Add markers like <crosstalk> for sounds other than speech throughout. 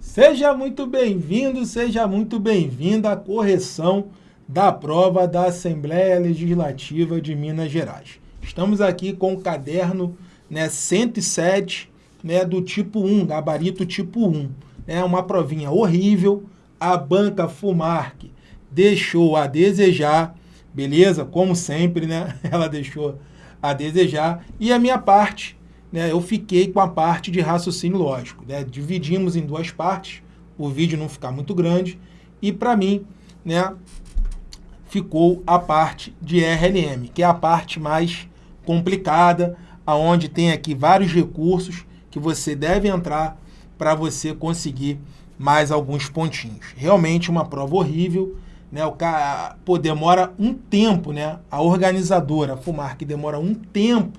Seja muito bem-vindo, seja muito bem-vinda à correção da prova da Assembleia Legislativa de Minas Gerais. Estamos aqui com o caderno né, 107 né, do tipo 1, gabarito tipo 1. É uma provinha horrível, a banca Fumarc deixou a desejar, beleza? Como sempre, né? <laughs> Ela deixou a desejar. E a minha parte né, eu fiquei com a parte de raciocínio lógico. Né? Dividimos em duas partes, o vídeo não ficar muito grande, e para mim, né, ficou a parte de RLM, que é a parte mais complicada, aonde tem aqui vários recursos que você deve entrar para você conseguir mais alguns pontinhos. Realmente uma prova horrível, né? O cara, pô, demora um tempo, né? A organizadora, a Fumar, que demora um tempo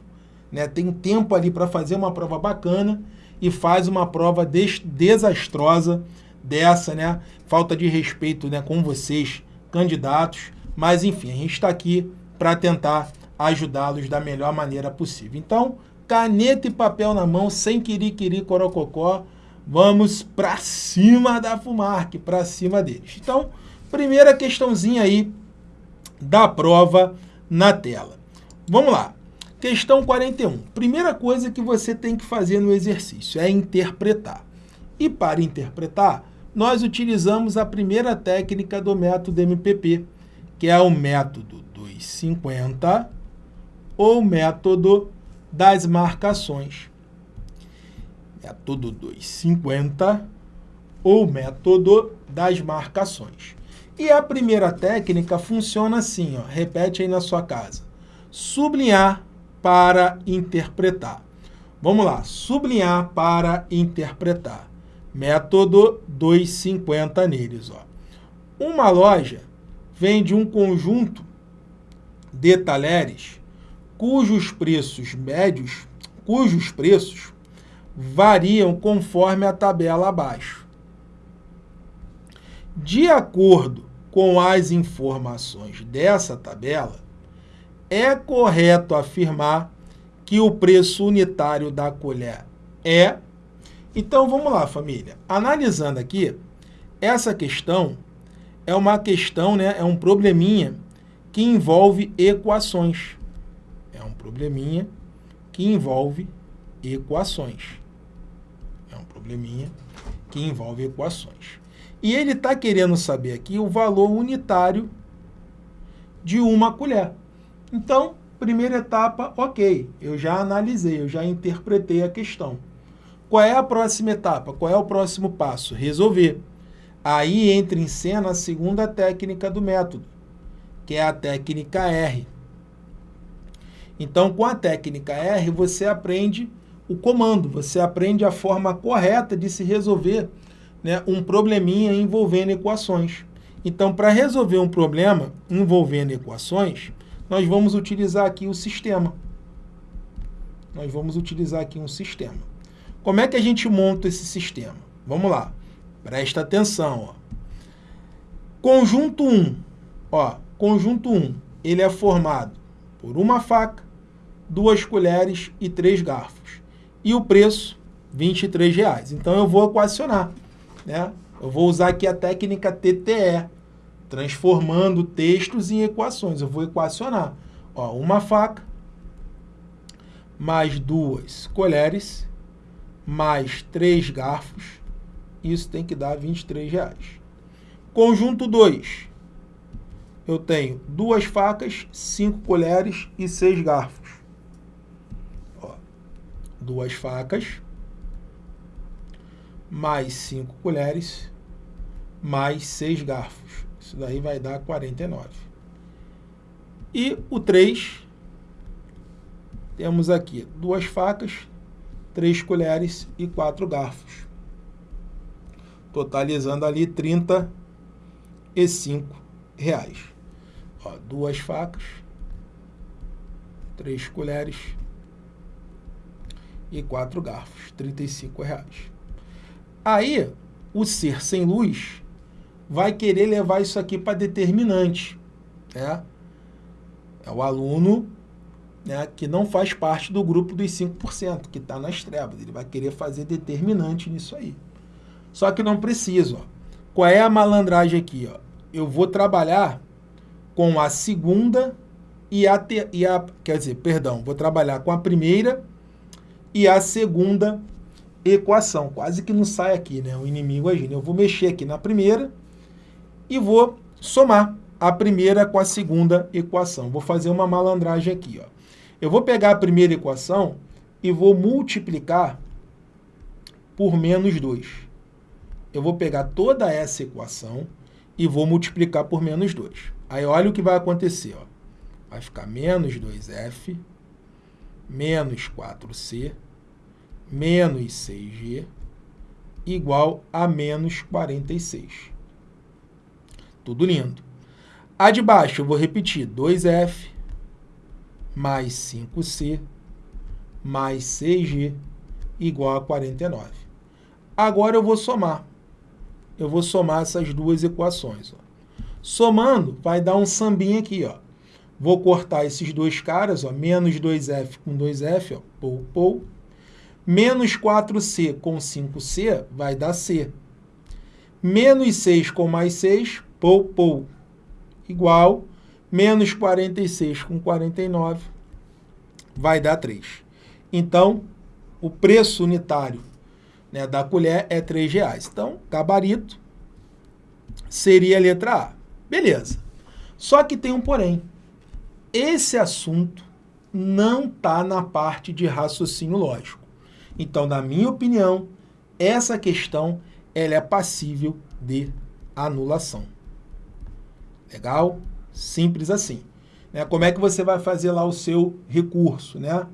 né? tem tempo ali para fazer uma prova bacana e faz uma prova des desastrosa dessa, né? Falta de respeito né, com vocês, candidatos. Mas, enfim, a gente está aqui para tentar ajudá-los da melhor maneira possível. Então, caneta e papel na mão, sem querer corococó, vamos para cima da Fumarc, para cima deles. Então, primeira questãozinha aí da prova na tela. Vamos lá. Questão 41. Primeira coisa que você tem que fazer no exercício é interpretar. E para interpretar, nós utilizamos a primeira técnica do método MPP, que é o método 250 ou método das marcações. Método 250 ou método das marcações. E a primeira técnica funciona assim, ó, repete aí na sua casa. Sublinhar para interpretar. Vamos lá, sublinhar para interpretar. Método 250 neles. Ó. Uma loja vende um conjunto de talheres cujos preços médios, cujos preços variam conforme a tabela abaixo. De acordo com as informações dessa tabela, é correto afirmar que o preço unitário da colher é... Então, vamos lá, família. Analisando aqui, essa questão é uma questão, né, é um probleminha que envolve equações. É um probleminha que envolve equações. É um probleminha que envolve equações. E ele está querendo saber aqui o valor unitário de uma colher. Então, primeira etapa, ok, eu já analisei, eu já interpretei a questão. Qual é a próxima etapa? Qual é o próximo passo? Resolver. Aí entra em cena a segunda técnica do método, que é a técnica R. Então, com a técnica R, você aprende o comando, você aprende a forma correta de se resolver né, um probleminha envolvendo equações. Então, para resolver um problema envolvendo equações, nós vamos utilizar aqui o sistema. Nós vamos utilizar aqui um sistema. Como é que a gente monta esse sistema? Vamos lá. Presta atenção. Ó. Conjunto 1. Ó, conjunto 1. Ele é formado por uma faca, duas colheres e três garfos. E o preço, R$ reais. Então, eu vou equacionar. Né? Eu vou usar aqui a técnica TTE, transformando textos em equações. Eu vou equacionar. Ó, uma faca, mais duas colheres, mais três garfos. Isso tem que dar 23 reais. Conjunto 2. Eu tenho duas facas, cinco colheres e seis garfos. Ó, duas facas, mais cinco colheres, mais seis garfos. Isso daí vai dar 49. E o 3, temos aqui duas facas, três colheres e quatro garfos. Totalizando ali 35 reais. Ó, duas facas, três colheres e quatro garfos, 35 reais. Aí, o ser sem luz vai querer levar isso aqui para determinante. Né? É o aluno né, que não faz parte do grupo dos 5%, que está nas trevas. Ele vai querer fazer determinante nisso aí. Só que não preciso. Ó. Qual é a malandragem aqui? Ó? Eu vou trabalhar com a segunda e a, te, e a... Quer dizer, perdão, vou trabalhar com a primeira e a segunda equação. Quase que não sai aqui, né? O inimigo agindo. Eu vou mexer aqui na primeira e vou somar a primeira com a segunda equação. Vou fazer uma malandragem aqui. Ó. Eu vou pegar a primeira equação e vou multiplicar por menos 2. Eu vou pegar toda essa equação e vou multiplicar por menos 2. Aí olha o que vai acontecer. Ó. Vai ficar menos 2f, menos 4c, menos 6g, igual a menos 46. Tudo lindo. A de baixo eu vou repetir, 2f mais 5c mais 6g igual a 49. Agora eu vou somar. Eu vou somar essas duas equações. Ó. Somando, vai dar um sambinha aqui. Ó. Vou cortar esses dois caras, ó, menos 2f com 2f, ó, pou, pou. Menos 4c com 5c vai dar c. Menos 6 com mais 6, pou, pou, igual. Menos 46 com 49 vai dar 3. Então, o preço unitário né, da colher é R$ reais. Então, gabarito seria a letra A. Beleza. Só que tem um porém. Esse assunto não está na parte de raciocínio lógico. Então, na minha opinião, essa questão ela é passível de anulação. Legal? Simples assim. Né? Como é que você vai fazer lá o seu recurso? Né?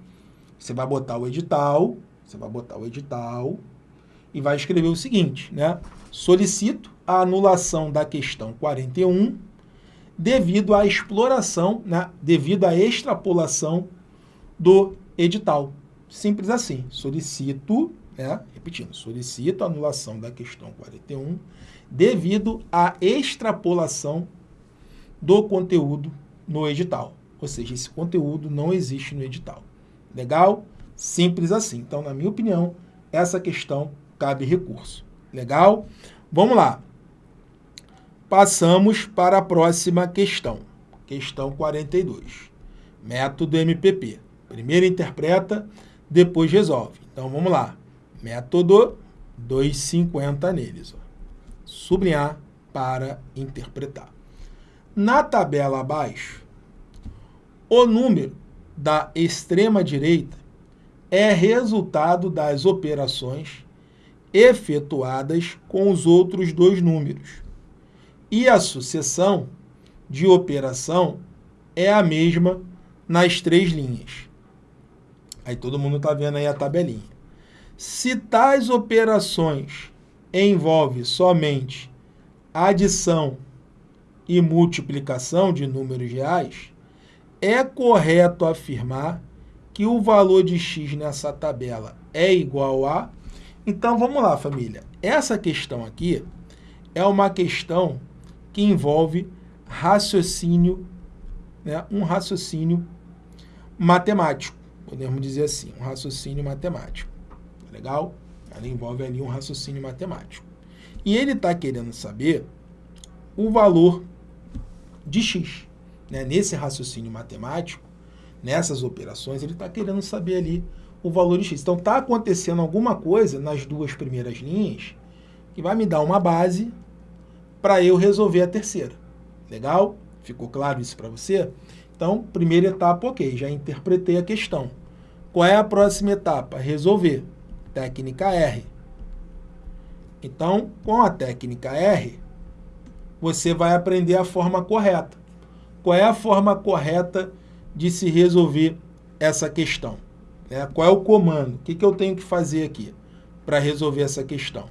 Você vai botar o edital, você vai botar o edital e vai escrever o seguinte, né? Solicito a anulação da questão 41 devido à exploração, né? devido à extrapolação do edital. Simples assim. Solicito, né? repetindo, solicito a anulação da questão 41 devido à extrapolação do conteúdo no edital. Ou seja, esse conteúdo não existe no edital. Legal? Simples assim. Então, na minha opinião, essa questão cabe recurso. Legal? Vamos lá. Passamos para a próxima questão. Questão 42. Método MPP. Primeiro interpreta, depois resolve. Então, vamos lá. Método 250 neles. Ó. Sublinhar para interpretar. Na tabela abaixo, o número da extrema-direita é resultado das operações efetuadas com os outros dois números. E a sucessão de operação é a mesma nas três linhas. Aí todo mundo está vendo aí a tabelinha. Se tais operações envolvem somente adição e multiplicação de números reais, é correto afirmar que o valor de x nessa tabela é igual a... Então, vamos lá, família. Essa questão aqui é uma questão que envolve raciocínio, né? um raciocínio matemático, podemos dizer assim, um raciocínio matemático. Legal? Ela envolve ali um raciocínio matemático. E ele está querendo saber o valor de x né, nesse raciocínio matemático, nessas operações, ele está querendo saber ali o valor de x. Então, está acontecendo alguma coisa nas duas primeiras linhas que vai me dar uma base para eu resolver a terceira. Legal? Ficou claro isso para você? Então, primeira etapa, ok, já interpretei a questão. Qual é a próxima etapa? Resolver. Técnica R. Então, com a técnica R, você vai aprender a forma correta qual é a forma correta de se resolver essa questão. Né? Qual é o comando? O que, que eu tenho que fazer aqui para resolver essa questão?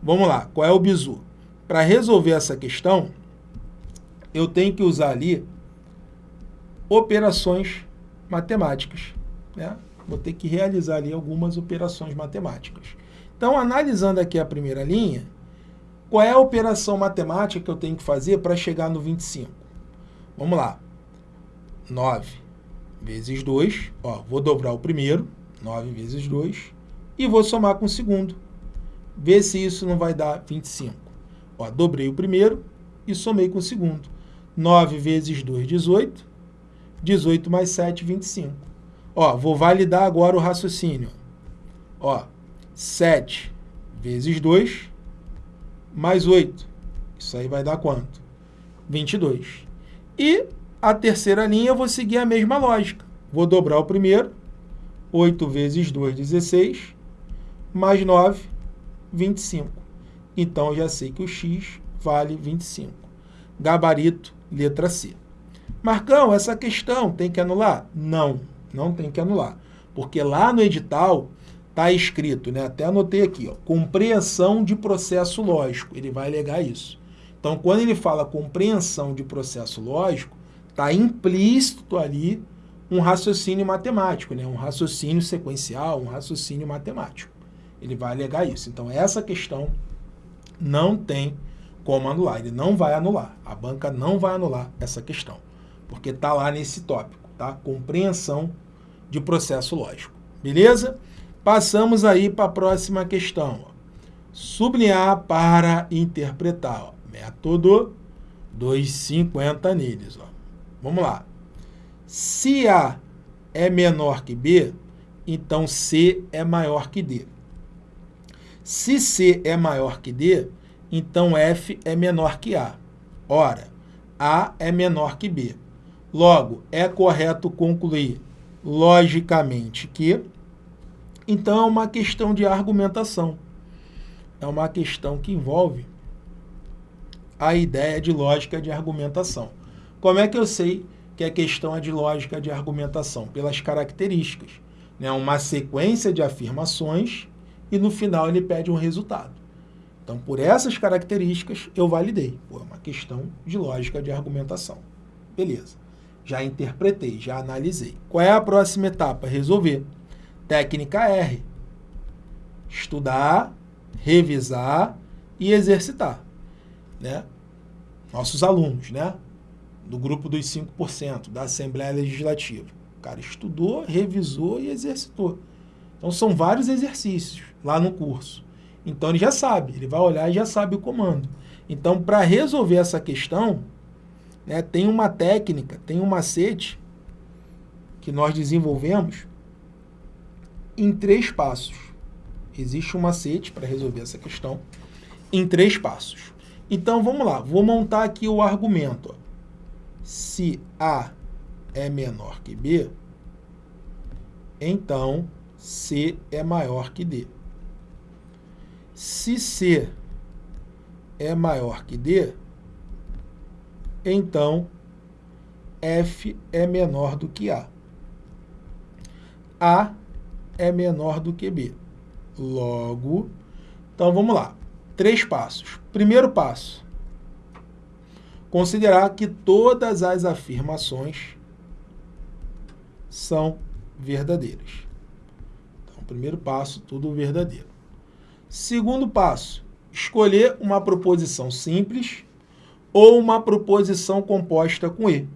Vamos lá, qual é o bizu? Para resolver essa questão, eu tenho que usar ali operações matemáticas. Né? Vou ter que realizar ali algumas operações matemáticas. Então, analisando aqui a primeira linha, qual é a operação matemática que eu tenho que fazer para chegar no 25? Vamos lá. 9 vezes 2, ó, vou dobrar o primeiro, 9 vezes 2, e vou somar com o segundo. Vê se isso não vai dar 25. Ó, dobrei o primeiro e somei com o segundo. 9 vezes 2, 18. 18 mais 7, 25. Ó, vou validar agora o raciocínio. Ó, 7 vezes 2 mais 8. Isso aí vai dar quanto? 22. E a terceira linha eu vou seguir a mesma lógica. Vou dobrar o primeiro. 8 vezes 2, 16. Mais 9, 25. Então, eu já sei que o x vale 25. Gabarito, letra C. Marcão, essa questão tem que anular? Não, não tem que anular. Porque lá no edital está escrito, né? até anotei aqui, ó, compreensão de processo lógico. Ele vai alegar isso. Então, quando ele fala compreensão de processo lógico, está implícito ali um raciocínio matemático, né? um raciocínio sequencial, um raciocínio matemático. Ele vai alegar isso. Então, essa questão não tem como anular. Ele não vai anular. A banca não vai anular essa questão, porque está lá nesse tópico, tá? Compreensão de processo lógico. Beleza? Passamos aí para a próxima questão. Sublinhar para interpretar. Ó. Método 250 neles. Ó. Vamos lá. Se A é menor que B, então C é maior que D. Se C é maior que D, então F é menor que A. Ora, A é menor que B. Logo, é correto concluir logicamente que então é uma questão de argumentação. É uma questão que envolve a ideia de lógica de argumentação. Como é que eu sei que a questão é de lógica de argumentação? Pelas características. Né? Uma sequência de afirmações e no final ele pede um resultado. Então, por essas características, eu validei. Pô, é uma questão de lógica de argumentação. Beleza. Já interpretei, já analisei. Qual é a próxima etapa? Resolver. Técnica R. Estudar, revisar e exercitar. Né? Nossos alunos, né? Do grupo dos 5% da Assembleia Legislativa. O cara estudou, revisou e exercitou. Então, são vários exercícios lá no curso. Então, ele já sabe, ele vai olhar e já sabe o comando. Então, para resolver essa questão, né, tem uma técnica, tem um macete que nós desenvolvemos em três passos. Existe um macete para resolver essa questão em três passos. Então, vamos lá. Vou montar aqui o argumento. Se A é menor que B, então C é maior que D. Se C é maior que D, então F é menor do que A. A é menor do que B. Logo, então vamos lá. Três passos. Primeiro passo, considerar que todas as afirmações são verdadeiras. Então, primeiro passo, tudo verdadeiro. Segundo passo, escolher uma proposição simples ou uma proposição composta com E.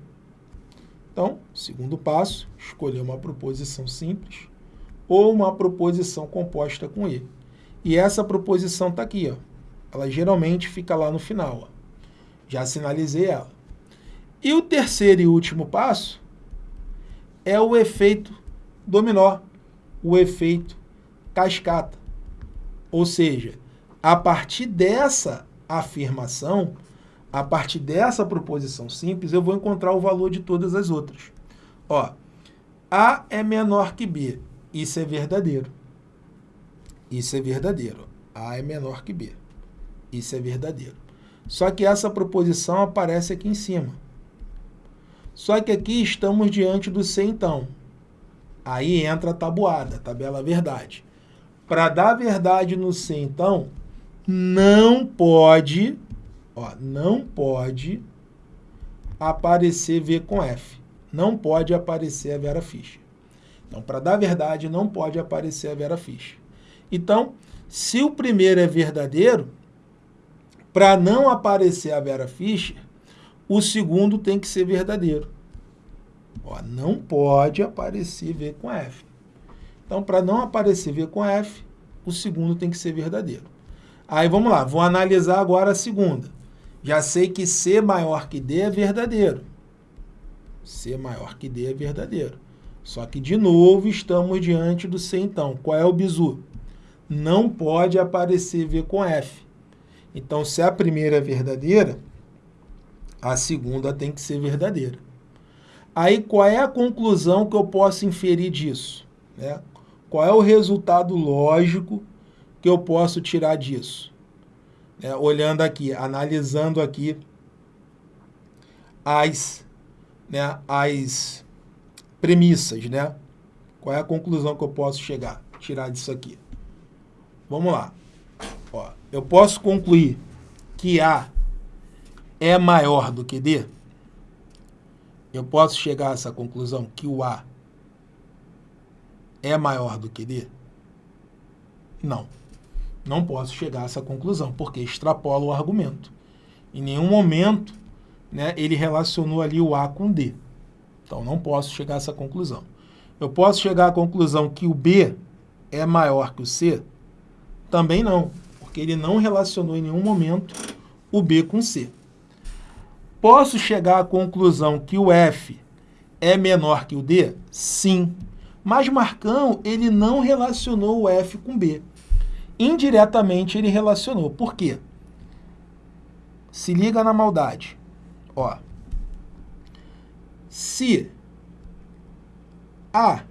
Então, segundo passo, escolher uma proposição simples ou uma proposição composta com E. E essa proposição está aqui, ó. ela geralmente fica lá no final. Ó. Já sinalizei ela. E o terceiro e último passo é o efeito dominó, o efeito cascata. Ou seja, a partir dessa afirmação, a partir dessa proposição simples, eu vou encontrar o valor de todas as outras. Ó, A é menor que B. Isso é verdadeiro. Isso é verdadeiro. A é menor que B. Isso é verdadeiro. Só que essa proposição aparece aqui em cima. Só que aqui estamos diante do C, então. Aí entra a tabuada, a tabela verdade. Para dar verdade no C, então, não pode, ó, não pode aparecer V com F. Não pode aparecer a Vera Fischer. Então, para dar verdade, não pode aparecer a Vera Fischer. Então, se o primeiro é verdadeiro, para não aparecer a Vera Fischer, o segundo tem que ser verdadeiro. Ó, não pode aparecer V com F. Então, para não aparecer V com F, o segundo tem que ser verdadeiro. Aí vamos lá, vou analisar agora a segunda. Já sei que C maior que D é verdadeiro. C maior que D é verdadeiro. Só que, de novo, estamos diante do C, então. Qual é o bizu? Não pode aparecer V com F. Então, se a primeira é verdadeira, a segunda tem que ser verdadeira. Aí, qual é a conclusão que eu posso inferir disso? Né? Qual é o resultado lógico que eu posso tirar disso? É, olhando aqui, analisando aqui as, né, as premissas, né? Qual é a conclusão que eu posso chegar, tirar disso aqui? Vamos lá. Ó, eu posso concluir que A é maior do que D? Eu posso chegar a essa conclusão que o A é maior do que D? Não. Não posso chegar a essa conclusão, porque extrapola o argumento. Em nenhum momento né, ele relacionou ali o A com D. Então, não posso chegar a essa conclusão. Eu posso chegar à conclusão que o B é maior que o C? Também não, porque ele não relacionou em nenhum momento o B com C. Posso chegar à conclusão que o F é menor que o D? Sim. Mas Marcão, ele não relacionou o F com B. Indiretamente ele relacionou. Por quê? Se liga na maldade. Ó, se A,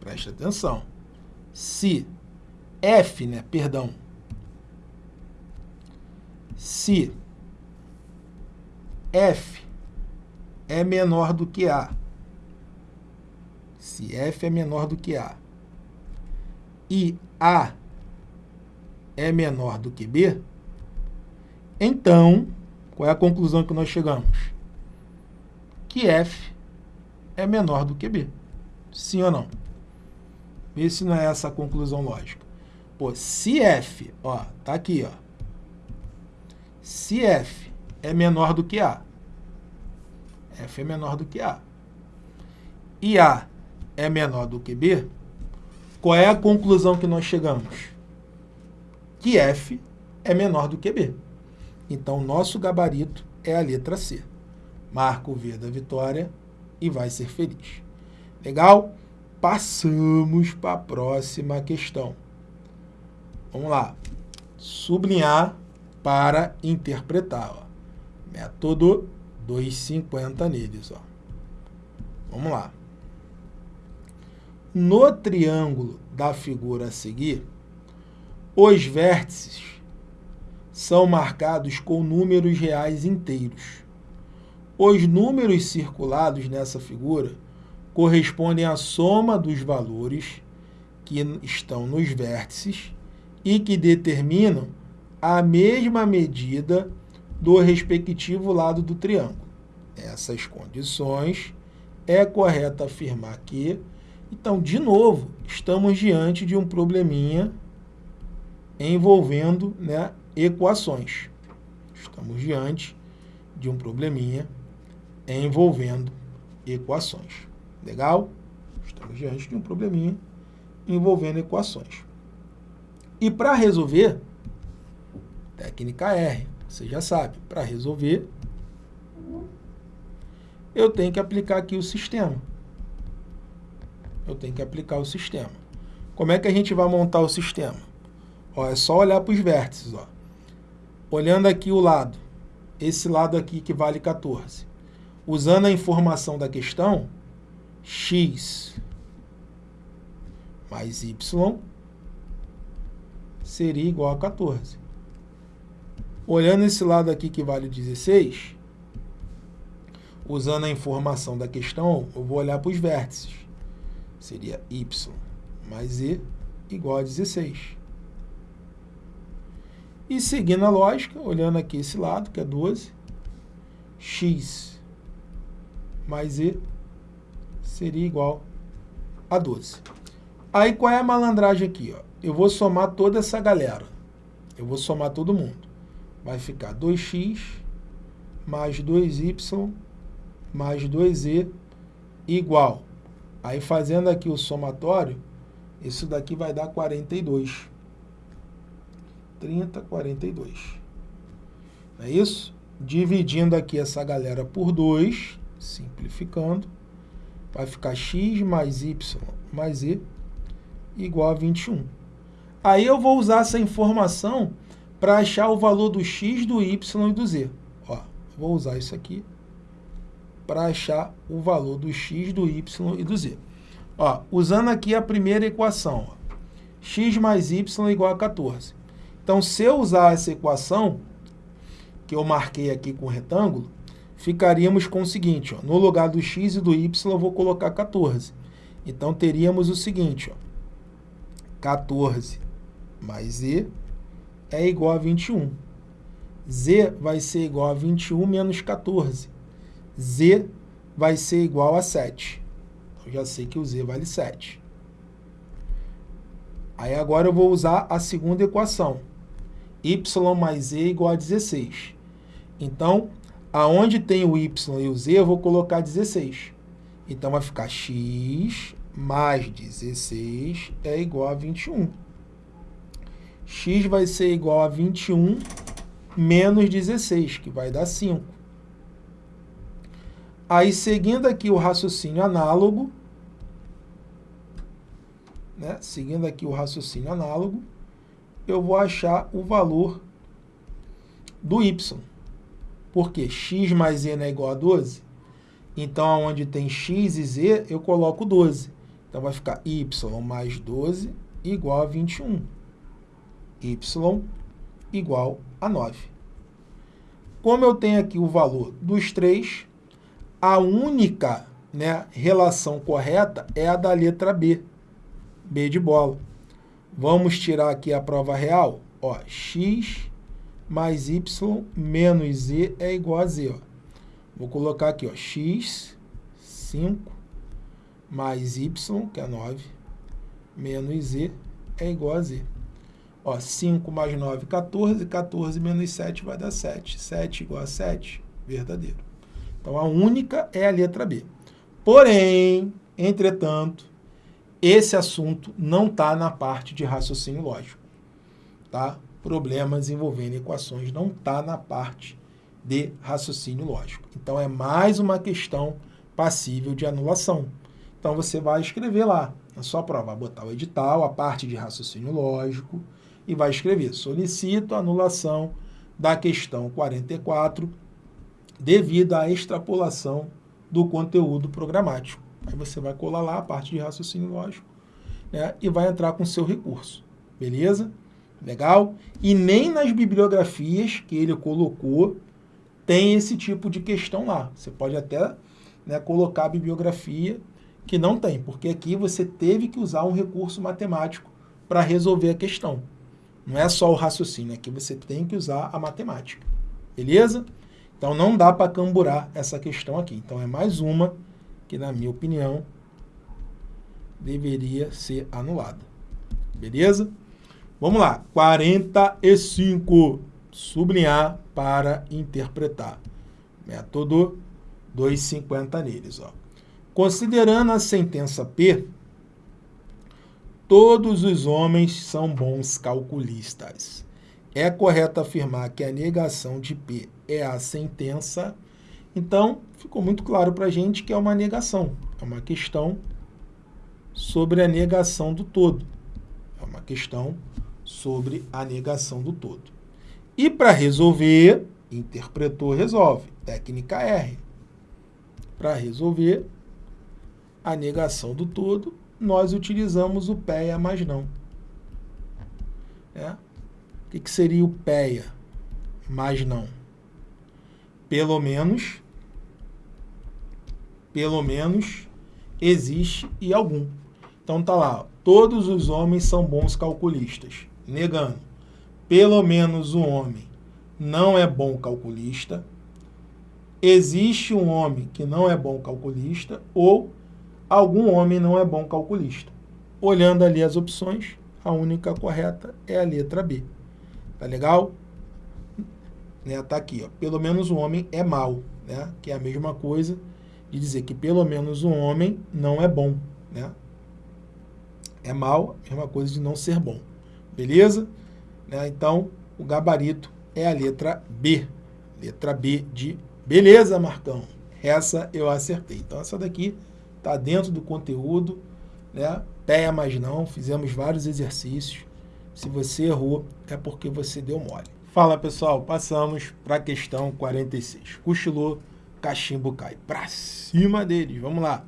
preste atenção, se F, né, perdão, se F é menor do que A, se F é menor do que A, e A é menor do que B, então, qual é a conclusão que nós chegamos? Que F é menor do que B. Sim ou não? Vê se não é essa a conclusão lógica. Pô, se F, ó, tá aqui, ó. Se F é menor do que A, F é menor do que A, e A é menor do que B, qual é a conclusão que nós chegamos? Que F é menor do que B. Então, nosso gabarito é a letra C marca o V da vitória e vai ser feliz. Legal? Passamos para a próxima questão. Vamos lá. Sublinhar para interpretar. Ó. Método 250 neles. Ó. Vamos lá. No triângulo da figura a seguir, os vértices são marcados com números reais inteiros os números circulados nessa figura correspondem à soma dos valores que estão nos vértices e que determinam a mesma medida do respectivo lado do triângulo. Essas condições é correto afirmar que, então, de novo, estamos diante de um probleminha envolvendo né, equações. Estamos diante de um probleminha envolvendo equações. Legal? Estamos diante de um probleminha envolvendo equações. E para resolver, técnica R, você já sabe, para resolver, eu tenho que aplicar aqui o sistema. Eu tenho que aplicar o sistema. Como é que a gente vai montar o sistema? Ó, é só olhar para os vértices. Ó. Olhando aqui o lado, esse lado aqui que vale 14 usando a informação da questão, x mais y seria igual a 14. Olhando esse lado aqui que vale 16, usando a informação da questão, eu vou olhar para os vértices. Seria y mais e igual a 16. E seguindo a lógica, olhando aqui esse lado, que é 12, x mais E seria igual a 12. Aí qual é a malandragem aqui? Ó? Eu vou somar toda essa galera. Eu vou somar todo mundo. Vai ficar 2x mais 2y mais 2e igual. Aí fazendo aqui o somatório, isso daqui vai dar 42. 30, 42. Não é isso? Dividindo aqui essa galera por 2, simplificando, vai ficar x mais y mais z igual a 21. Aí eu vou usar essa informação para achar o valor do x, do y e do z. Ó, vou usar isso aqui para achar o valor do x, do y e do z. Ó, usando aqui a primeira equação, ó, x mais y igual a 14. Então, se eu usar essa equação, que eu marquei aqui com retângulo, ficaríamos com o seguinte, ó, no lugar do x e do y, eu vou colocar 14. Então, teríamos o seguinte, ó, 14 mais z é igual a 21. z vai ser igual a 21 menos 14. z vai ser igual a 7. Eu já sei que o z vale 7. Aí agora eu vou usar a segunda equação. y mais z igual a 16. Então, aonde tem o y e o z, eu vou colocar 16. Então, vai ficar x mais 16 é igual a 21 x vai ser igual a 21 menos 16, que vai dar 5. Aí, seguindo aqui o raciocínio análogo, né, seguindo aqui o raciocínio análogo, eu vou achar o valor do y. Porque x mais não é igual a 12? Então, onde tem x e z, eu coloco 12. Então, vai ficar y mais 12 igual a 21 y igual a 9. Como eu tenho aqui o valor dos três, a única né, relação correta é a da letra B, B de bola. Vamos tirar aqui a prova real. Ó, x mais y menos z é igual a z. Ó. Vou colocar aqui, ó, x, 5, mais y, que é 9, menos z é igual a z. Ó, 5 mais 9, 14. 14 menos 7 vai dar 7. 7 igual a 7, verdadeiro. Então, a única é a letra B. Porém, entretanto, esse assunto não está na parte de raciocínio lógico. Tá? Problemas envolvendo equações não está na parte de raciocínio lógico. Então, é mais uma questão passível de anulação. Então, você vai escrever lá na sua prova, vai botar o edital, a parte de raciocínio lógico, e vai escrever: solicito anulação da questão 44 devido à extrapolação do conteúdo programático. Aí você vai colar lá a parte de raciocínio lógico né, e vai entrar com seu recurso. Beleza? Legal? E nem nas bibliografias que ele colocou tem esse tipo de questão lá. Você pode até né, colocar a bibliografia que não tem, porque aqui você teve que usar um recurso matemático para resolver a questão. Não é só o raciocínio, aqui você tem que usar a matemática. Beleza? Então não dá para camburar essa questão aqui. Então é mais uma que, na minha opinião, deveria ser anulada. Beleza? Vamos lá. 45. Sublinhar para interpretar. Método 250 neles. Ó. Considerando a sentença P, Todos os homens são bons calculistas. É correto afirmar que a negação de P é a sentença. Então, ficou muito claro para a gente que é uma negação. É uma questão sobre a negação do todo. É uma questão sobre a negação do todo. E para resolver, interpretou, resolve. Técnica R. Para resolver a negação do todo, nós utilizamos o PEA mais não. É? O que, que seria o PEA mais não? Pelo menos, pelo menos existe e algum. Então tá lá, todos os homens são bons calculistas. Negando, pelo menos um homem não é bom calculista. Existe um homem que não é bom calculista ou algum homem não é bom calculista. Olhando ali as opções, a única correta é a letra B. Tá legal? Né, tá aqui, ó. Pelo menos um homem é mal, né? Que é a mesma coisa de dizer que pelo menos um homem não é bom, né? É mal, mesma coisa de não ser bom. Beleza? Né? Então, o gabarito é a letra B. Letra B de beleza, Marcão. Essa eu acertei. Então, essa daqui está dentro do conteúdo, né? Peia, mas não. Fizemos vários exercícios. Se você errou, é porque você deu mole. Fala, pessoal. Passamos para a questão 46. Cochilou, cachimbo cai. Para cima deles. Vamos lá.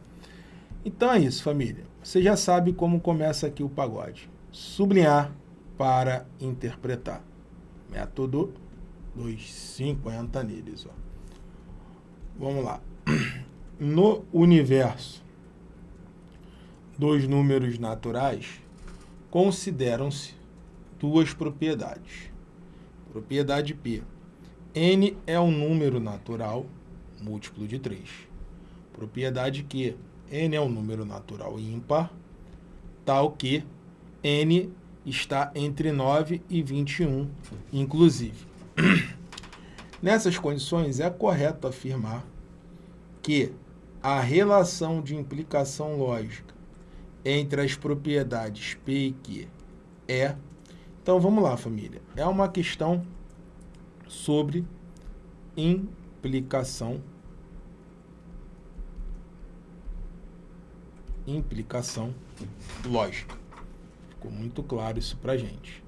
Então é isso, família. Você já sabe como começa aqui o pagode. Sublinhar para interpretar. Método 250 neles. Ó. Vamos lá. <clears throat> No universo dos números naturais, consideram-se duas propriedades. Propriedade P. N é um número natural múltiplo de 3. Propriedade Q n é um número natural ímpar, tal que n está entre 9 e 21, inclusive. <clears throat> Nessas condições, é correto afirmar que a relação de implicação lógica entre as propriedades P e Q é... Então, vamos lá, família. É uma questão sobre implicação implicação lógica. Ficou muito claro isso para gente.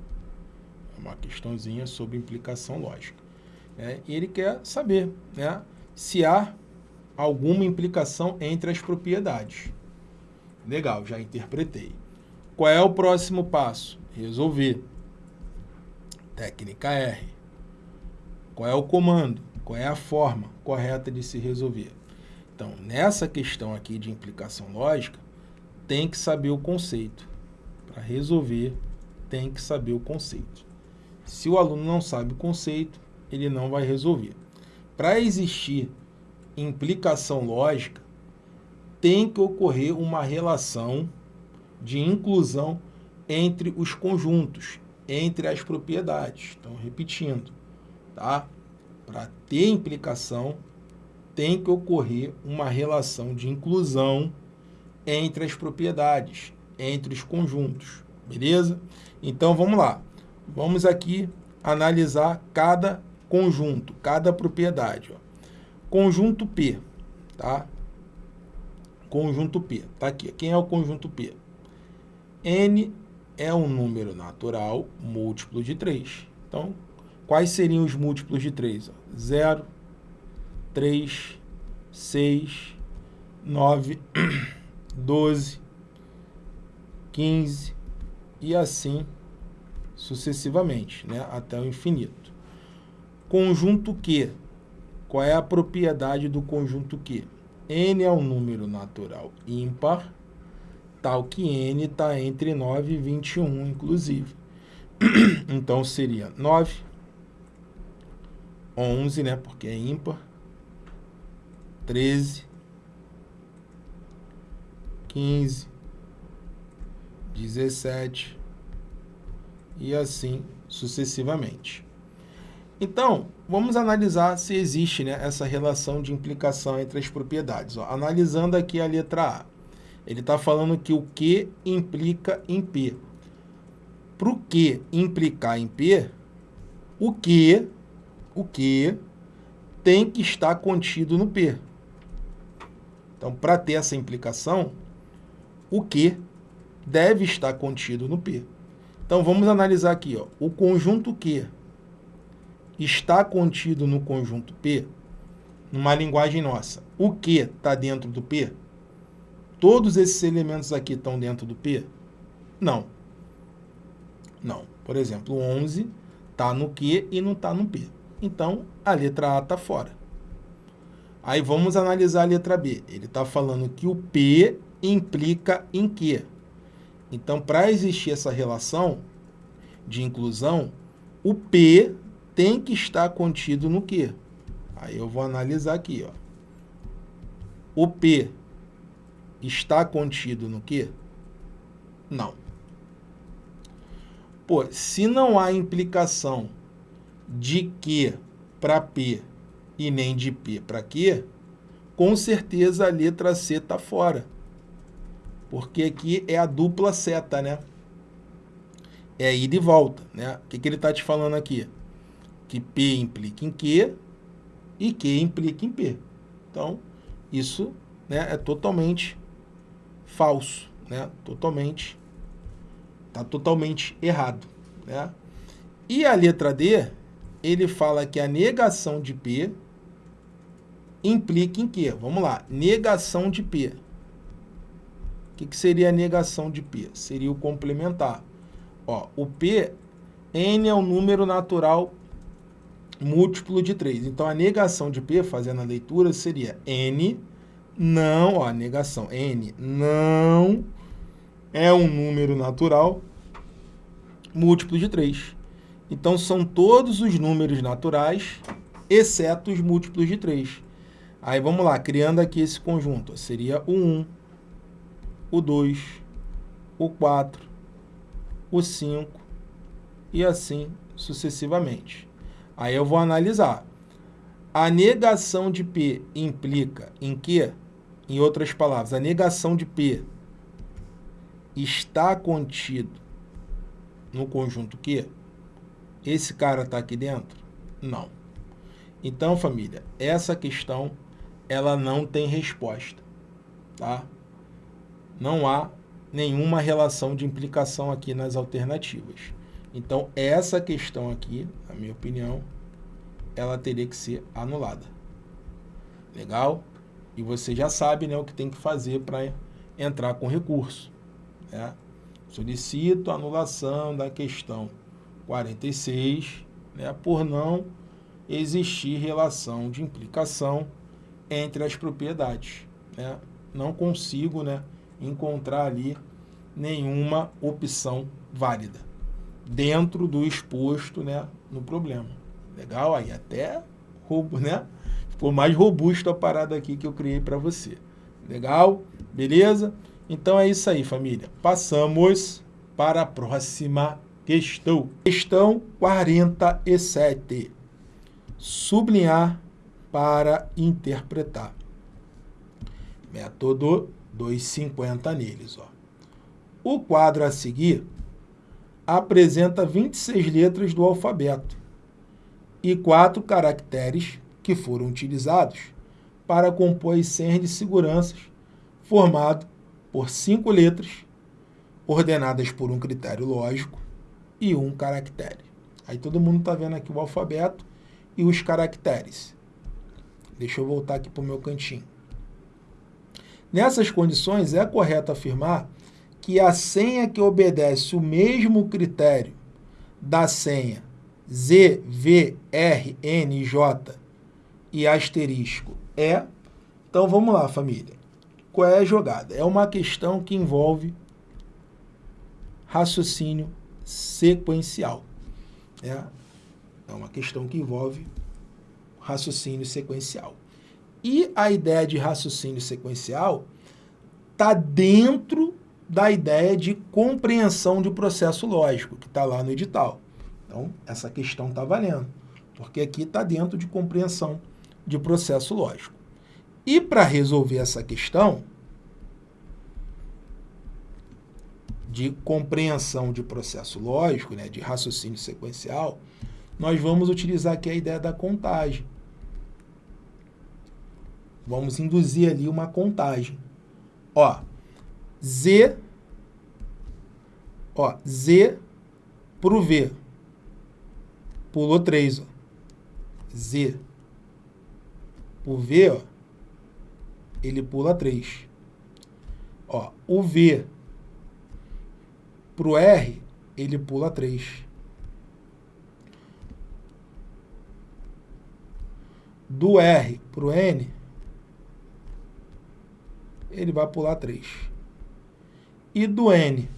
É uma questãozinha sobre implicação lógica. Né? E ele quer saber né, se há alguma implicação entre as propriedades. Legal, já interpretei. Qual é o próximo passo? Resolver. Técnica R. Qual é o comando? Qual é a forma correta de se resolver? Então, nessa questão aqui de implicação lógica, tem que saber o conceito. Para resolver, tem que saber o conceito. Se o aluno não sabe o conceito, ele não vai resolver. Para existir implicação lógica, tem que ocorrer uma relação de inclusão entre os conjuntos, entre as propriedades. Então, repetindo, tá? Para ter implicação, tem que ocorrer uma relação de inclusão entre as propriedades, entre os conjuntos, beleza? Então, vamos lá. Vamos aqui analisar cada conjunto, cada propriedade. Ó. Conjunto P, tá? Conjunto P, tá aqui. Quem é o conjunto P? N é um número natural múltiplo de 3. Então, quais seriam os múltiplos de 3? 0, 3, 6, 9... 12, 15 e assim sucessivamente, né, até o infinito. Conjunto Q. Qual é a propriedade do conjunto Q? N é um número natural ímpar, tal que N está entre 9 e 21, inclusive. <clears throat> então, seria 9, 11, né, porque é ímpar, 13, 15, 17 e assim sucessivamente. Então, vamos analisar se existe né, essa relação de implicação entre as propriedades. Ó, analisando aqui a letra A, ele está falando que o Q implica em P. Para o Q implicar em P, o Q, o Q tem que estar contido no P. Então, para ter essa implicação, o Q deve estar contido no P. Então, vamos analisar aqui. Ó. O conjunto Q está contido no conjunto P, numa linguagem nossa. O Q está dentro do P? Todos esses elementos aqui estão dentro do P? Não. Não. Por exemplo, o 11 está no Q e não está no P. Então, a letra A está fora. Aí vamos analisar a letra B. Ele está falando que o P implica em quê? Então, para existir essa relação de inclusão, o P tem que estar contido no quê? Aí eu vou analisar aqui. Ó. O P está contido no quê? Não. Pô, se não há implicação de Q para P e nem de P para Q, com certeza a letra C está fora porque aqui é a dupla seta, né? é ida e volta, né? O que, que ele está te falando aqui? Que P implica em Q e Q implica em P. Então, isso né, é totalmente falso, né? Totalmente, tá totalmente errado, né? E a letra D, ele fala que a negação de P implica em quê? Vamos lá, negação de P. O que, que seria a negação de P? Seria o complementar. Ó, o P, N é um número natural múltiplo de 3. Então, a negação de P, fazendo a leitura, seria N não, ó, negação, N não é um número natural múltiplo de 3. Então, são todos os números naturais, exceto os múltiplos de 3. Aí, vamos lá, criando aqui esse conjunto. Seria o 1, o 2, o 4, o 5 e assim sucessivamente. Aí eu vou analisar. A negação de P implica em que, em outras palavras, a negação de P está contido no conjunto Q? Esse cara está aqui dentro? Não. Então, família, essa questão ela não tem resposta, tá? Não há nenhuma relação de implicação aqui nas alternativas. Então, essa questão aqui, na minha opinião, ela teria que ser anulada. Legal? E você já sabe né, o que tem que fazer para entrar com recurso. Né? Solicito anulação da questão 46 né, por não existir relação de implicação entre as propriedades. Né? Não consigo né, encontrar ali nenhuma opção válida dentro do exposto né, no problema. Legal? Aí até roubo, né? Ficou mais robusto a parada aqui que eu criei para você. Legal? Beleza? Então é isso aí, família. Passamos para a próxima questão. Questão 47. Sublinhar para interpretar. Método 250 neles. Ó. O quadro a seguir apresenta 26 letras do alfabeto e quatro caracteres que foram utilizados para compor as senhas de segurança, formado por cinco letras, ordenadas por um critério lógico e um caractere. Aí todo mundo está vendo aqui o alfabeto e os caracteres. Deixa eu voltar aqui para o meu cantinho. Nessas condições, é correto afirmar que a senha que obedece o mesmo critério da senha Z, V, R, N, J e asterisco é. Então vamos lá, família. Qual é a jogada? É uma questão que envolve raciocínio sequencial. É, é uma questão que envolve raciocínio sequencial. E a ideia de raciocínio sequencial está dentro da ideia de compreensão de processo lógico, que está lá no edital. Então, essa questão está valendo, porque aqui está dentro de compreensão de processo lógico. E para resolver essa questão de compreensão de processo lógico, né, de raciocínio sequencial, nós vamos utilizar aqui a ideia da contagem. Vamos induzir ali uma contagem. Ó, Z, ó, Z para o V pulou 3, ó. Z. O V, ó, ele pula 3. Ó, o V pro R, ele pula 3. Do R pro N, ele vai pular 3. E do N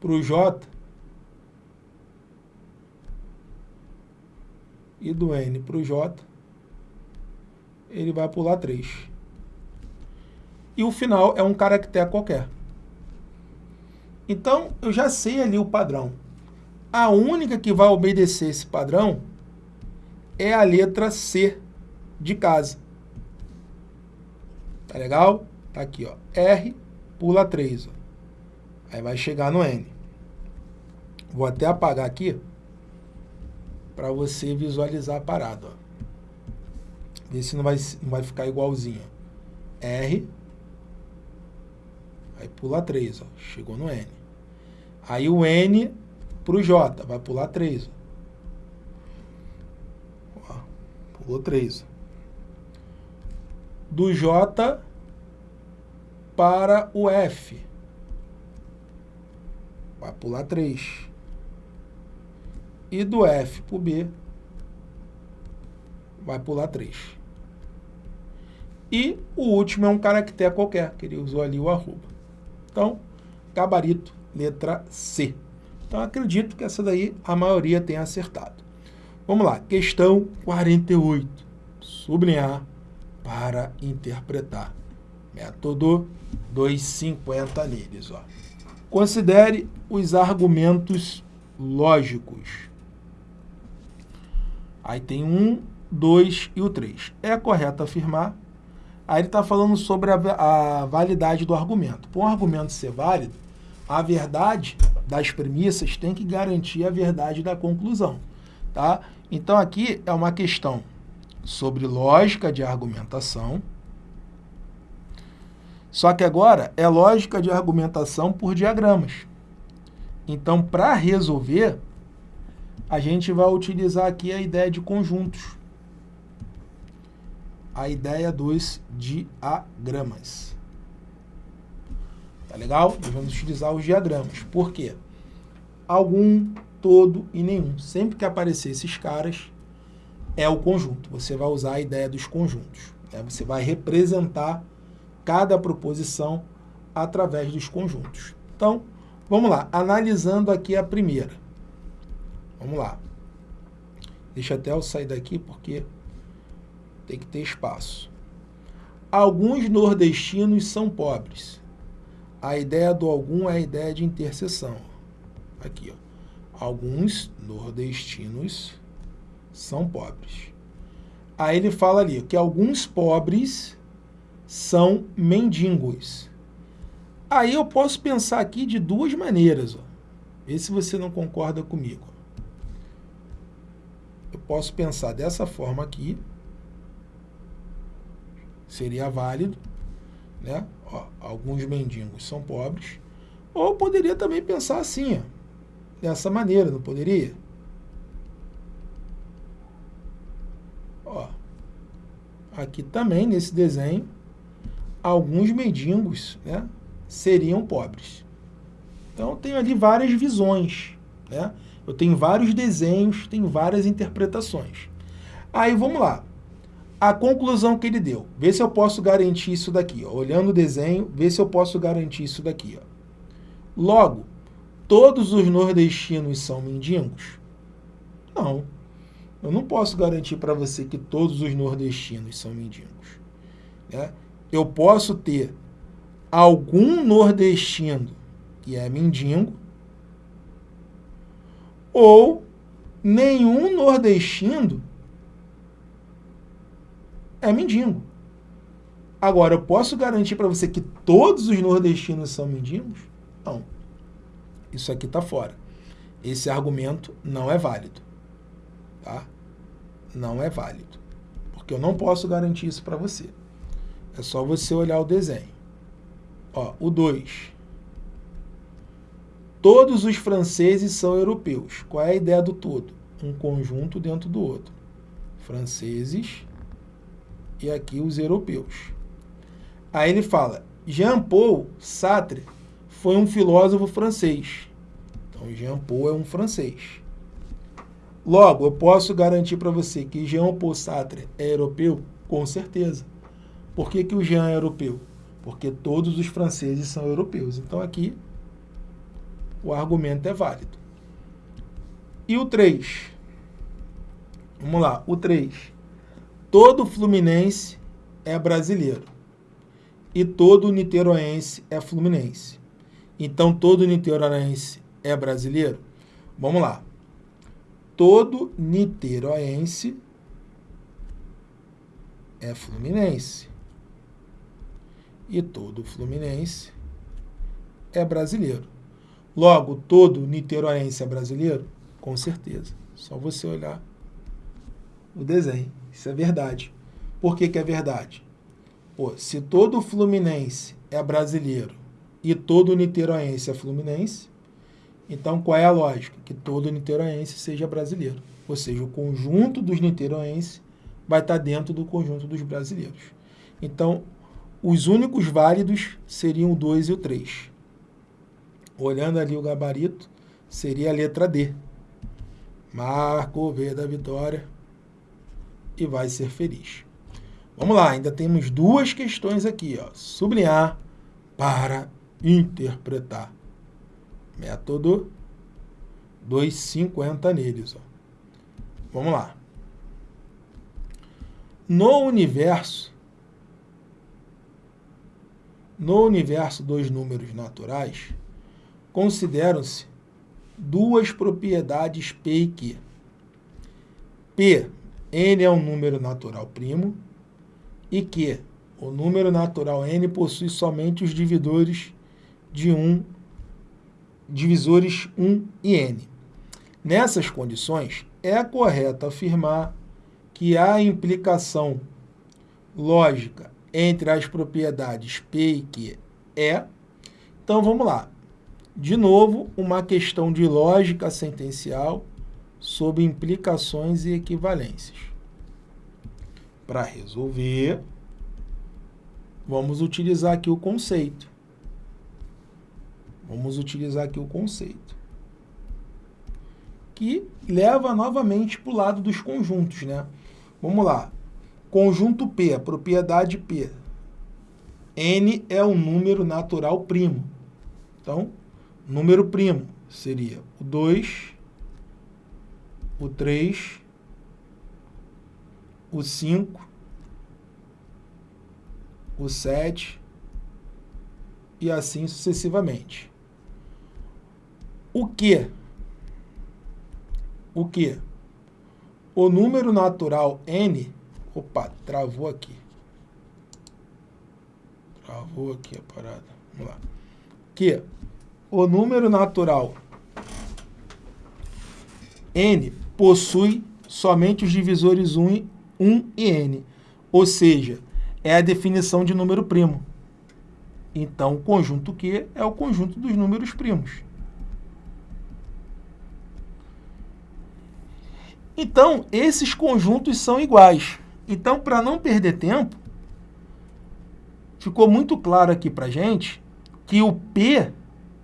pro J, e do N para o J, ele vai pular 3. E o final é um caractere qualquer. Então, eu já sei ali o padrão. A única que vai obedecer esse padrão é a letra C de casa. Tá legal? Tá aqui, ó. R pula 3. Ó. Aí vai chegar no N. Vou até apagar aqui para você visualizar a parada. Ó. Ver se não vai, não vai ficar igualzinho. R. Aí pula 3, ó. Chegou no N. Aí o N para o J, vai pular 3. Ó. Pulou 3. Do J para o F. Vai pular 3. E do F para o B, vai pular 3. E o último é um caractere qualquer, que ele usou ali o arroba. Então, gabarito, letra C. Então, acredito que essa daí a maioria tenha acertado. Vamos lá, questão 48. Sublinhar para interpretar. Método 250 neles. Ó. Considere os argumentos lógicos. Aí tem um, dois e o três. É correto afirmar. Aí ele está falando sobre a, a validade do argumento. Para um argumento ser válido, a verdade das premissas tem que garantir a verdade da conclusão. Tá? Então aqui é uma questão sobre lógica de argumentação. Só que agora é lógica de argumentação por diagramas. Então, para resolver, a gente vai utilizar aqui a ideia de conjuntos. A ideia dos diagramas. Tá legal? Nós vamos utilizar os diagramas. Por quê? Algum, todo e nenhum. Sempre que aparecer esses caras, é o conjunto. Você vai usar a ideia dos conjuntos. Né? Você vai representar cada proposição através dos conjuntos. Então, vamos lá. Analisando aqui a primeira. Vamos lá. Deixa até eu sair daqui porque tem que ter espaço. Alguns nordestinos são pobres. A ideia do algum é a ideia de interseção. Aqui, ó. Alguns nordestinos são pobres. Aí ele fala ali que alguns pobres são mendigos. Aí eu posso pensar aqui de duas maneiras. Ó. Vê se você não concorda comigo eu posso pensar dessa forma aqui, seria válido, né? Ó, alguns mendigos são pobres, ou poderia também pensar assim, ó, dessa maneira, não poderia? Ó, aqui também, nesse desenho, alguns mendigos né, seriam pobres. Então, tenho ali várias visões, né? Eu tenho vários desenhos, tenho várias interpretações. Aí vamos lá. A conclusão que ele deu. Vê se eu posso garantir isso daqui. Ó. Olhando o desenho, vê se eu posso garantir isso daqui. Ó. Logo, todos os nordestinos são mendigos? Não. Eu não posso garantir para você que todos os nordestinos são mendigos. Né? Eu posso ter algum nordestino que é mendigo ou nenhum nordestino é mendigo. Agora, eu posso garantir para você que todos os nordestinos são mendigos? Não. Isso aqui está fora. Esse argumento não é válido. Tá? Não é válido. Porque eu não posso garantir isso para você. É só você olhar o desenho. Ó, o 2. Todos os franceses são europeus. Qual é a ideia do todo? Um conjunto dentro do outro. Franceses e aqui os europeus. Aí ele fala, Jean-Paul Sartre foi um filósofo francês. Então, Jean-Paul é um francês. Logo, eu posso garantir para você que Jean-Paul Sartre é europeu? Com certeza. Por que, que o Jean é europeu? Porque todos os franceses são europeus. Então, aqui o argumento é válido. E o 3? Vamos lá, o 3. Todo fluminense é brasileiro. E todo niteroense é fluminense. Então, todo niteroense é brasileiro? Vamos lá. Todo niteroense é fluminense. E todo fluminense é brasileiro. Logo, todo niteroense é brasileiro? Com certeza. Só você olhar o desenho. Isso é verdade. Por que, que é verdade? Pô, se todo fluminense é brasileiro e todo niteroense é fluminense, então qual é a lógica? Que todo niteroense seja brasileiro. Ou seja, o conjunto dos niteroenses vai estar dentro do conjunto dos brasileiros. Então, os únicos válidos seriam o 2 e o 3. Olhando ali o gabarito, seria a letra D. Marca o V da vitória e vai ser feliz. Vamos lá, ainda temos duas questões aqui. Ó. Sublinhar para interpretar. Método 250 neles. Ó. Vamos lá. No universo, no universo dos números naturais, consideram-se duas propriedades P e Q. P, n é um número natural primo, e Q, o número natural n possui somente os dividores de 1, divisores 1 e n. Nessas condições, é correto afirmar que há implicação lógica entre as propriedades P e Q é. Então, vamos lá. De novo, uma questão de lógica sentencial sobre implicações e equivalências. Para resolver, vamos utilizar aqui o conceito. Vamos utilizar aqui o conceito. Que leva novamente para o lado dos conjuntos, né? Vamos lá. Conjunto P, a propriedade P. N é o número natural primo. Então, número primo seria o 2, o 3, o 5, o 7 e assim sucessivamente. O que? O que? O número natural n... Opa, travou aqui. Travou aqui a parada. Vamos lá. Que o número natural n possui somente os divisores 1, 1 e n. Ou seja, é a definição de número primo. Então, o conjunto Q é o conjunto dos números primos. Então, esses conjuntos são iguais. Então, para não perder tempo, ficou muito claro aqui para gente que o P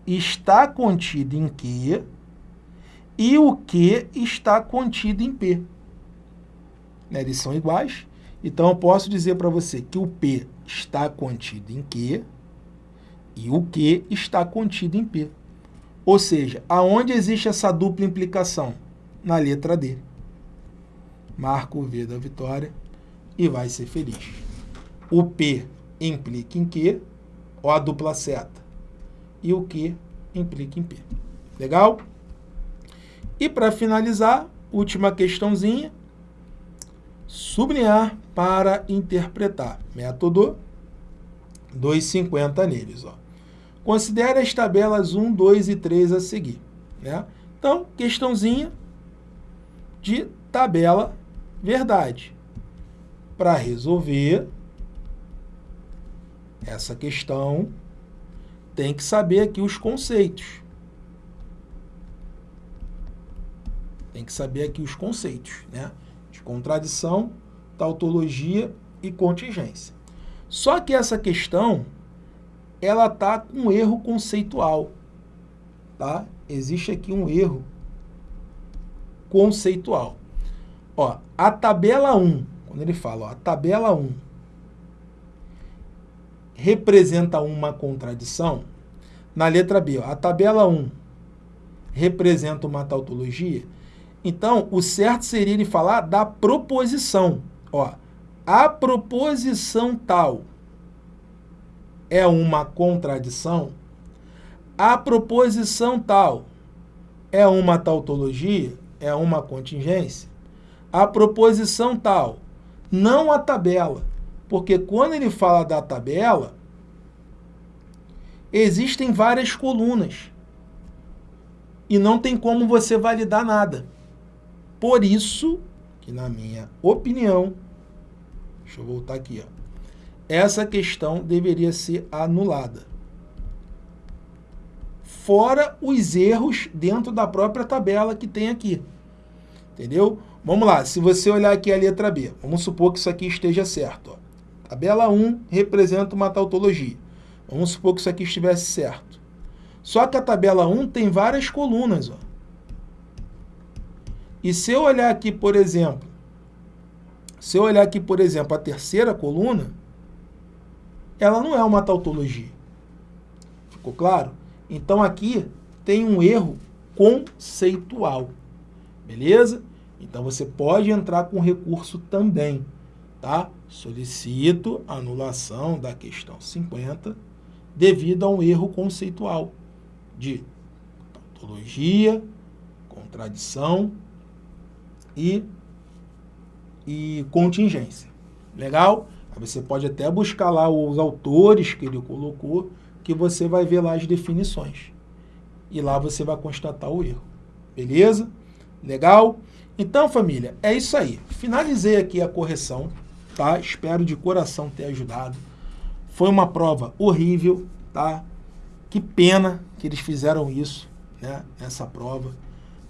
está contido em Q e o Q está contido em P. Né? Eles são iguais. Então, eu posso dizer para você que o P está contido em Q e o Q está contido em P. Ou seja, aonde existe essa dupla implicação? Na letra D. Marca o V da vitória e vai ser feliz. O P implica em Q, ou a dupla seta, e o Q implica em P. Legal? E para finalizar, última questãozinha, sublinhar para interpretar. Método 250 neles. Ó. Considere as tabelas 1, 2 e 3 a seguir. Né? Então, questãozinha de tabela verdade. Para resolver essa questão, tem que saber aqui os conceitos. Tem que saber aqui os conceitos, né? De contradição, tautologia e contingência. Só que essa questão, ela está com um erro conceitual, tá? Existe aqui um erro conceitual. Ó, a tabela 1, quando ele fala, ó, a tabela 1 representa uma contradição, na letra B, ó, a tabela 1 representa uma tautologia, então o certo seria ele falar da proposição. Ó, a proposição tal é uma contradição, a proposição tal é uma tautologia, é uma contingência, a proposição tal, não a tabela. Porque quando ele fala da tabela, existem várias colunas. e não tem como você validar nada. Por isso que, na minha opinião, deixa eu voltar aqui, ó, essa questão deveria ser anulada. Fora os erros dentro da própria tabela que tem aqui. Entendeu? Vamos lá, se você olhar aqui a letra B, vamos supor que isso aqui esteja certo. Ó. Tabela 1 representa uma tautologia. Vamos supor que isso aqui estivesse certo. Só que a tabela 1 tem várias colunas. Ó. E se eu olhar aqui, por exemplo, se eu olhar aqui, por exemplo, a terceira coluna, ela não é uma tautologia. Ficou claro? Então aqui tem um erro conceitual. Beleza? Então você pode entrar com recurso também, tá? Solicito anulação da questão 50 devido a um erro conceitual de tautologia, contradição e, e contingência. Legal? Aí você pode até buscar lá os autores que ele colocou, que você vai ver lá as definições. E lá você vai constatar o erro. Beleza? Legal? Então, família, é isso aí. Finalizei aqui a correção, tá? Espero de coração ter ajudado. Foi uma prova horrível, tá? Que pena que eles fizeram isso, né? Nessa prova.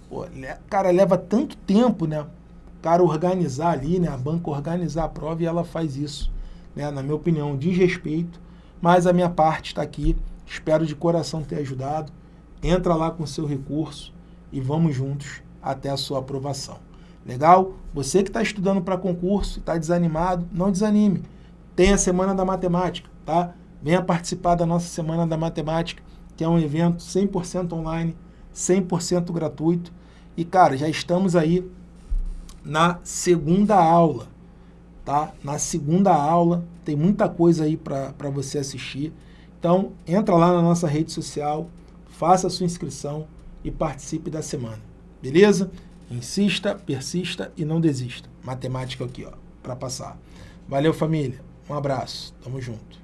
Pô, cara, leva tanto tempo, né? O cara organizar ali, né? A banca organizar a prova e ela faz isso. Né? Na minha opinião, desrespeito. Mas a minha parte está aqui. Espero de coração ter ajudado. Entra lá com seu recurso e vamos juntos até a sua aprovação. Legal? Você que está estudando para concurso, está desanimado, não desanime. Tem a Semana da Matemática, tá? Venha participar da nossa Semana da Matemática, que é um evento 100% online, 100% gratuito. E, cara, já estamos aí na segunda aula, tá? Na segunda aula, tem muita coisa aí para você assistir. Então, entra lá na nossa rede social, faça a sua inscrição e participe da semana. Beleza? Insista, persista e não desista. Matemática aqui, ó, para passar. Valeu, família. Um abraço. Tamo junto.